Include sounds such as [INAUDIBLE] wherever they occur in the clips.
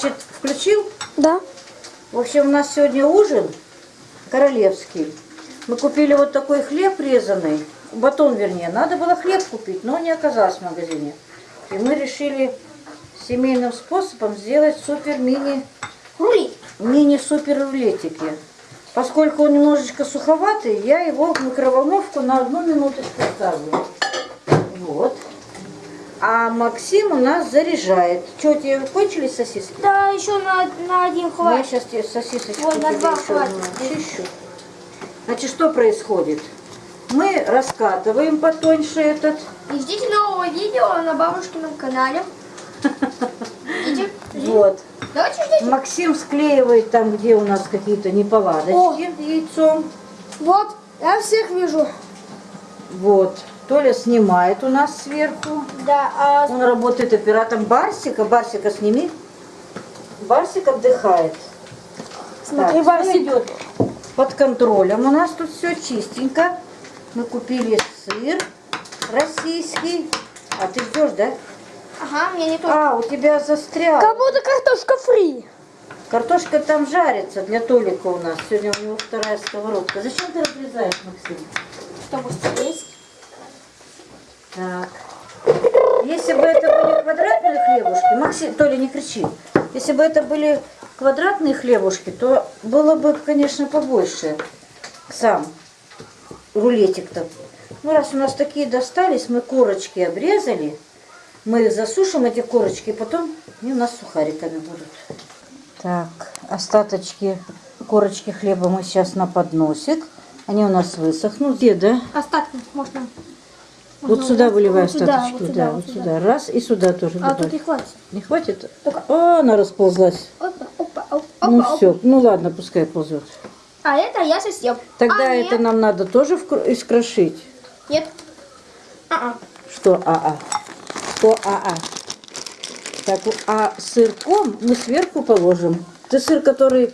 Значит, включил? Да. В общем, у нас сегодня ужин королевский. Мы купили вот такой хлеб резаный, батон вернее. Надо было хлеб купить, но не оказалось в магазине. И мы решили семейным способом сделать супер-мини Рули. мини-супер рулетики. Поскольку он немножечко суховатый, я его в микроволновку на одну минуточку ставлю. Вот. А Максим у нас заряжает. Что, у тебя кончились сосиски? Да, еще на, на один Я хватит. сейчас тебе сосисочку Вот, на тебе два хватит. очищу. Значит, что происходит? Мы раскатываем потоньше этот. И ждите нового видео на бабушкином канале. Ждите. Вот. Давайте ждите. Максим склеивает там, где у нас какие-то неполадочки яйцом. Вот, я всех вижу. Вот. Толя снимает у нас сверху. Да, а Он работает оператором Барсика. Барсика сними. Барсик отдыхает. смотри, Так, Барсик. идет под контролем. У нас тут все чистенько. Мы купили сыр российский. А ты ждешь, да? Ага, мне не то. А, у тебя застрял. Как будто картошка фри. Картошка там жарится для Толика у нас. Сегодня у него вторая сковородка. Зачем ты разрезаешь, Максим? Чтобы съесть. Так. Если бы это были квадратные хлебушки, Максим, Толя, не кричи. Если бы это были квадратные хлебушки, то было бы, конечно, побольше сам рулетик-то. Ну, раз у нас такие достались, мы корочки обрезали, мы их засушим, эти корочки, и потом они у нас сухариками будут. Так, остаточки корочки хлеба мы сейчас на подносик. Они у нас высохнут. Где, да? Остатки можно. Вот можно сюда вот- выливай вот сюда, остаточки. вот да, сюда, вот вот сюда. Раз, и сюда тоже А добавь. тут и хватит. Не хватит? Только- О, она расползлась. Опа, опа, опа, ну опа, все, ну ладно, пускай ползет. А это я совсем. Тогда а, это нет, нам надо тоже вкр- искрошить. Нет. А-а. Что АА? Что АА? Так, а сырком мы сверху положим. Ты сыр, который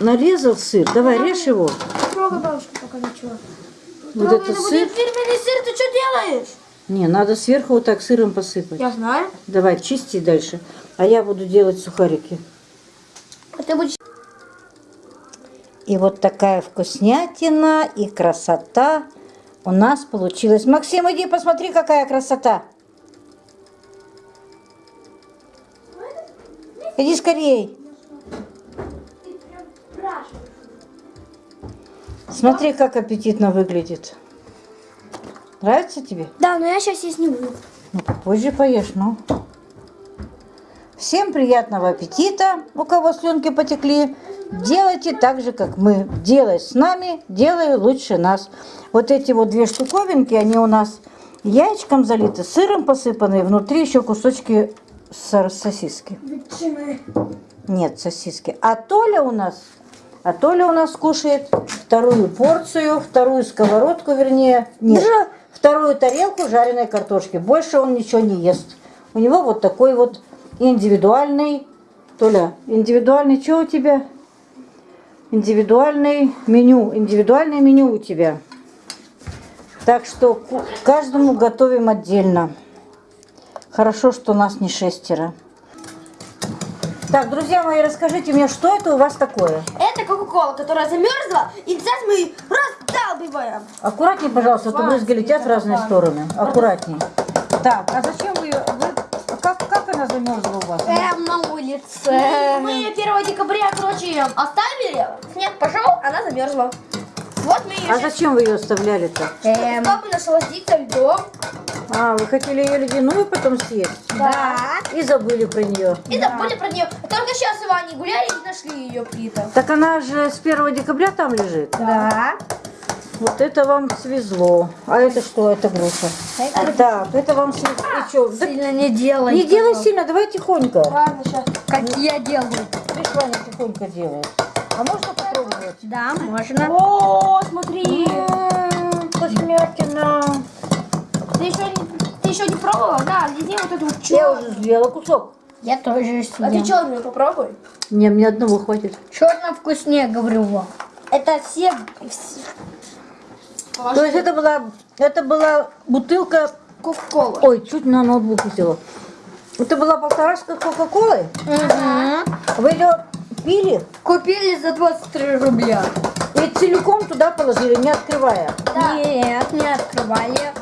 нарезал сыр, давай режь его. Трогай бабушку пока ничего. Вот это это сыр. фирменный сыр, ты что делаешь? Не, надо сверху вот так сыром посыпать. Я знаю. Давай, чисти дальше. А я буду делать сухарики. А ты будешь... И вот такая вкуснятина и красота у нас получилась. Максим, иди посмотри, какая красота. Иди скорей. Смотри, как аппетитно выглядит. Нравится тебе? Да, но я сейчас есть не буду. Ну, попозже поешь, ну. Всем приятного аппетита, у кого слюнки потекли. Делайте так же, как мы. Делай с нами, делай лучше нас. Вот эти вот две штуковинки, они у нас яичком залиты, сыром посыпаны, внутри еще кусочки со- сосиски. Нет, сосиски. А Толя у нас, а Толя у нас кушает вторую порцию, вторую сковородку, вернее, нет, Да. вторую тарелку жареной картошки. Больше он ничего не ест. У него вот такой вот индивидуальный, Толя, индивидуальный, что у тебя? Индивидуальный меню, индивидуальное меню у тебя. Так что каждому готовим отдельно. Хорошо, что нас не шестеро. Так, друзья мои, расскажите мне, что это у вас такое? Это Кока-Кола, которая замерзла, и сейчас мы ее раздалбиваем. Аккуратнее, пожалуйста, а то брызги летят в разные стороны. Аккуратнее. Так, а зачем вы ее... вы- Как, как она замерзла у вас? Эм, на улице. Мы ее 1 декабря, короче, оставили. Снег пошел, она замерзла. Вот мы ее А зачем вы ее оставляли-то? Эм. Чтобы насладиться льдом. А, вы хотели ее ледяную потом съесть? Да. И забыли про нее. И забыли про нее. Только сейчас с Иваней гуляли и нашли ее где-то. Так она же с 1 декабря там лежит? Да. Вот это вам свезло. А это что? Это груша. Так, это вам свезло. И чё? Да Сильно не делай. не делай сильно, давай тихонько. Ладно, сейчас. Как я делаю. Видишь, Ваня тихонько делает. А можно попробовать? Да, можно. О, смотри. Вкуснятина. Ты еще не, ты еще не пробовала? Да, лизни вот эту вот Я уже съела кусок. Я тоже А ты что, мне попробуй? Не, мне одного хватит. Черно вкуснее, говорю вам. Это все... То есть это была, это была бутылка... Кока-кола. Ой, чуть на ноутбук села. Это была полторашка Кока-Колы? Вы ее пили Купили за 23 рубля. и целиком туда положили, не открывая? Да. Нет, не открывали.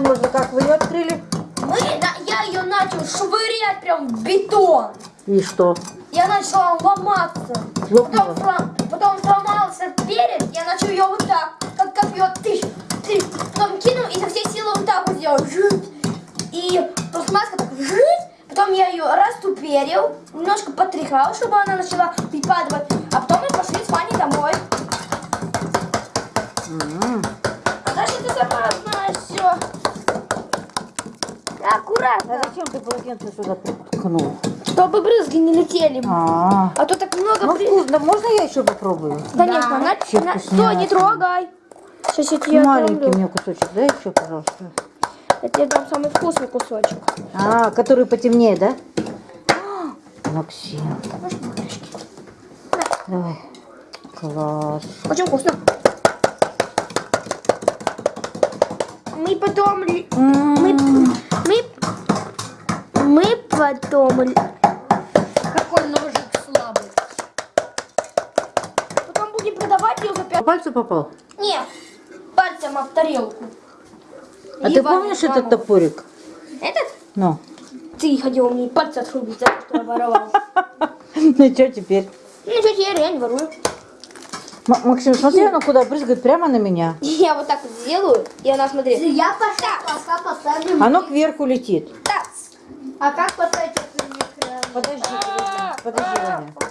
Замерзла, как вы ее открыли? Мы, да, я ее начал швырять прям в бетон. И что? Я начала ломаться. Лопнула? Потом, слом- потом сломался перед, я начал ее вот так, как копье, тыщ, тыщ. Потом кинул и со всей силы вот так вот сделал. Жуть. И просто маска так жуть. Потом я ее раступерил, немножко потряхал, чтобы она начала припадывать. А потом мы пошли с Ваней домой. М. А Аккуратно. А зачем ты полотенце сюда ткнул? Чтобы брызги не летели. А, А то так много ну вкусно. Можно я еще попробую? Конечно, на, Вообще на- стой, не трогай. Сейчас я тебе Маленький отрублю. мне кусочек, дай еще, пожалуйста. Я тебе дам самый вкусный кусочек. А, который потемнее, да? А, Максим. Давай. Класс. Очень вкусно. Мы потом... М. мы, мы потом... Какой ножик слабый. Потом будем продавать ее за По пять... пальцу попал? Нет, пальцем об тарелку. А И ты помнишь этот топорик? Этот? Ну. Ты хотел мне пальцы отрубить, за то, что я воровал. [LAUGHS] Ну что теперь? Ну что, теперь я не ворую. М- Максим, смотри, она куда прыгает прямо на меня. [LAUGHS] Я вот так вот сделаю, и она смотри. Я пошла, пока поставлю. Оно кверху летит. А как поставить это в экран? Подожди, подожди, подожди, Ваня.